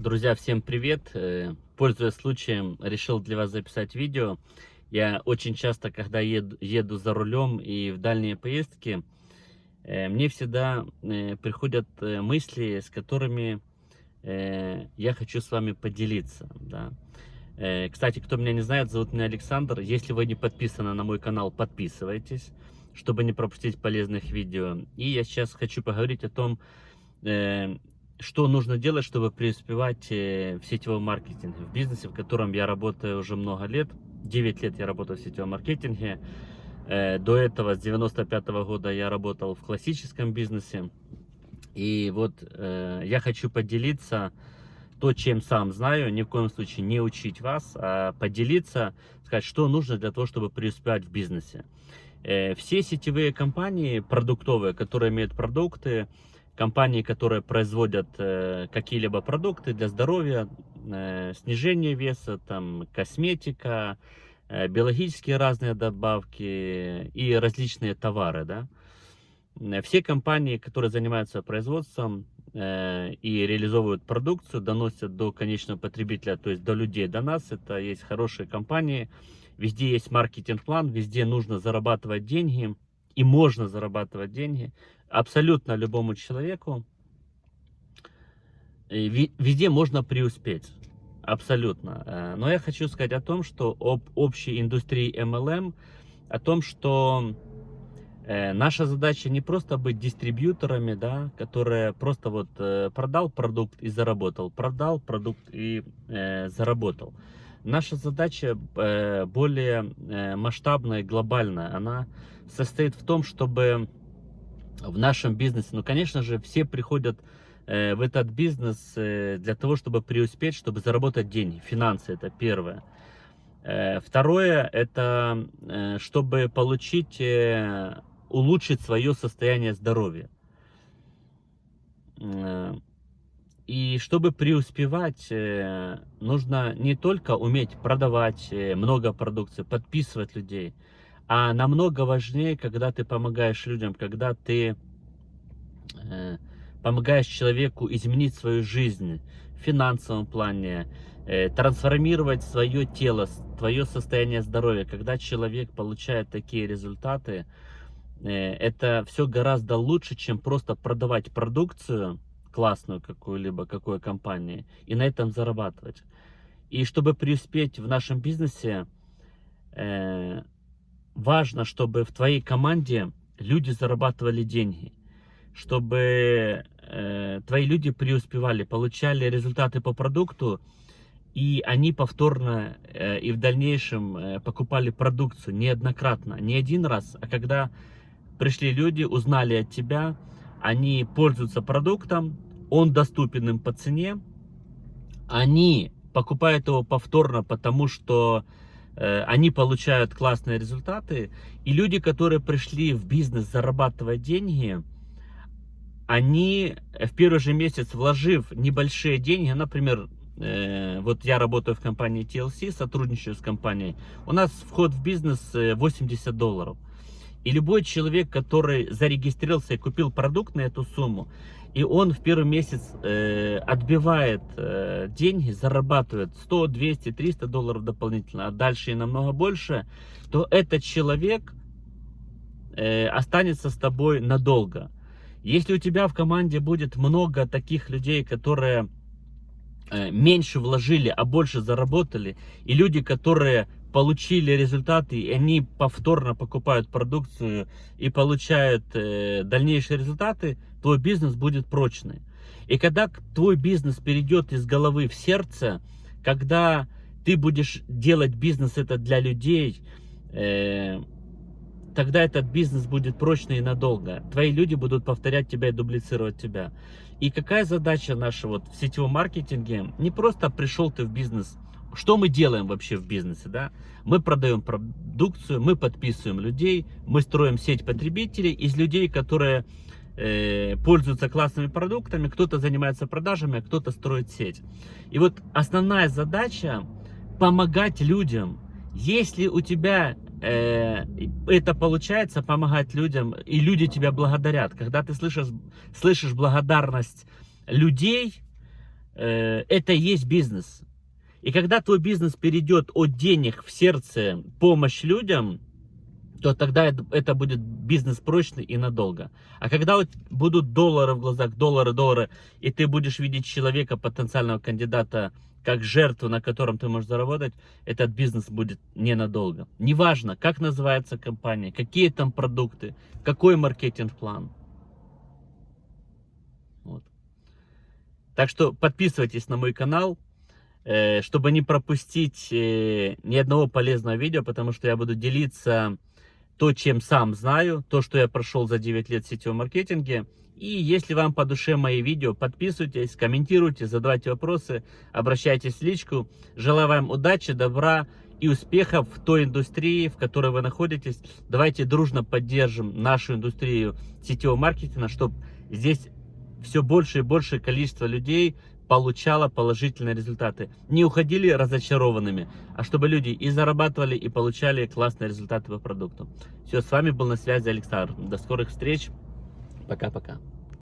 Друзья, всем привет! Э, Пользуясь случаем, решил для вас записать видео. Я очень часто, когда еду, еду за рулем и в дальние поездки, э, мне всегда э, приходят мысли, с которыми я хочу с вами поделиться. Да. Кстати, кто меня не знает, зовут меня Александр. Если вы не подписаны на мой канал, подписывайтесь, чтобы не пропустить полезных видео. И я сейчас хочу поговорить о том, что нужно делать, чтобы преуспевать э, в сетевом маркетинге, в бизнесе, в котором я работаю уже много лет. 9 лет я работаю в сетевом маркетинге. Э, до этого, с 95 -го года, я работал в классическом бизнесе. И вот э, я хочу поделиться то, чем сам знаю, ни в коем случае не учить вас, а поделиться, сказать, что нужно для того, чтобы преуспевать в бизнесе. Все сетевые компании продуктовые, которые имеют продукты, компании, которые производят э, какие-либо продукты для здоровья, э, снижение веса, там, косметика, э, биологические разные добавки и различные товары, да. Все компании, которые занимаются производством и реализовывают продукцию, доносят до конечного потребителя, то есть до людей, до нас. Это есть хорошие компании, везде есть маркетинг-план, везде нужно зарабатывать деньги и можно зарабатывать деньги абсолютно любому человеку. Везде можно преуспеть. Абсолютно. Э, но я хочу сказать о том, что об общей индустрии MLM, о том, что э, наша задача не просто быть дистрибьюторами, да, которые просто вот э, продал продукт и заработал, продал продукт и э, заработал. Наша задача э, более масштабная глобальная. Она состоит в том, чтобы в нашем бизнесе, ну, конечно же, все приходят э, в этот бизнес э, для того, чтобы преуспеть, чтобы заработать деньги. Финансы это первое. Э, второе, это э, чтобы получить, э, улучшить свое состояние здоровья. Э, и чтобы преуспевать, э, нужно не только уметь продавать э, много продукции, подписывать людей, а намного важнее, когда ты помогаешь людям, когда ты э, помогаешь человеку изменить свою жизнь в финансовом плане, э, трансформировать свое тело, твое состояние здоровья. Когда человек получает такие результаты, э, это все гораздо лучше, чем просто продавать продукцию классную какую-либо, какой компании, и на этом зарабатывать. И чтобы преуспеть в нашем бизнесе, э, важно, чтобы в твоей команде люди зарабатывали деньги, чтобы э, твои люди преуспевали, получали результаты по продукту, и они повторно э, и в дальнейшем э, покупали продукцию неоднократно, не один раз, а когда пришли люди, узнали от тебя, они пользуются продуктом, он доступен им по цене, они покупают его повторно, потому что они получают классные результаты, и люди, которые пришли в бизнес зарабатывать деньги, они в первый же месяц, вложив небольшие деньги, например, э, вот я работаю в компании TLC, сотрудничаю с компанией, у нас вход в бизнес 80 э, долларов. И любой человек, который зарегистрировался и купил продукт на эту сумму, и он в первый месяц э, отбивает э, деньги, зарабатывает 100, 200, 300 долларов дополнительно, а дальше и намного больше, то этот человек э, останется с тобой надолго. Если у тебя в команде будет много таких людей, которые э, меньше вложили, а больше заработали, и люди, которые получили результаты, и они повторно покупают продукцию и получают э, дальнейшие результаты, твой бизнес будет прочный. И когда твой бизнес перейдет из головы в сердце, когда ты будешь делать бизнес это для людей, э, тогда этот бизнес будет прочный и надолго. Твои люди будут повторять тебя и дублицировать тебя. И какая задача наша вот в сетевом маркетинге? Не просто пришел ты в бизнес – что мы делаем вообще в бизнесе, да? Мы продаем продукцию, мы подписываем людей, мы строим сеть потребителей из людей, которые э, пользуются классными продуктами, кто-то занимается продажами, а кто-то строит сеть. И вот основная задача помогать людям. Если у тебя э, это получается, помогать людям, и люди тебя благодарят, когда ты слышишь, слышишь благодарность людей, э, это и есть бизнес. И когда твой бизнес перейдет от денег в сердце, помощь людям, то тогда это, будет бизнес прочный и надолго. А когда будут доллары в глазах, доллары, доллары, и ты будешь видеть человека, потенциального кандидата, как жертву, на котором ты можешь заработать, этот бизнес будет ненадолго. Неважно, как называется компания, какие там продукты, какой маркетинг-план. Вот. Так что подписывайтесь на мой канал, чтобы не пропустить э, ни одного полезного видео, потому что я буду делиться то, чем сам знаю, то, что я прошел за 9 лет в сетевом маркетинге. И если вам по душе мои видео, подписывайтесь, комментируйте, задавайте вопросы, обращайтесь в личку. Желаю вам удачи, добра и успехов в той индустрии, в которой вы находитесь. Давайте дружно поддержим нашу индустрию сетевого маркетинга, чтобы здесь все больше и больше количество людей получала положительные результаты. Не уходили разочарованными, а чтобы люди и зарабатывали, и получали классные результаты по продукту. Все, с вами был на связи Александр. До скорых встреч. Пока-пока.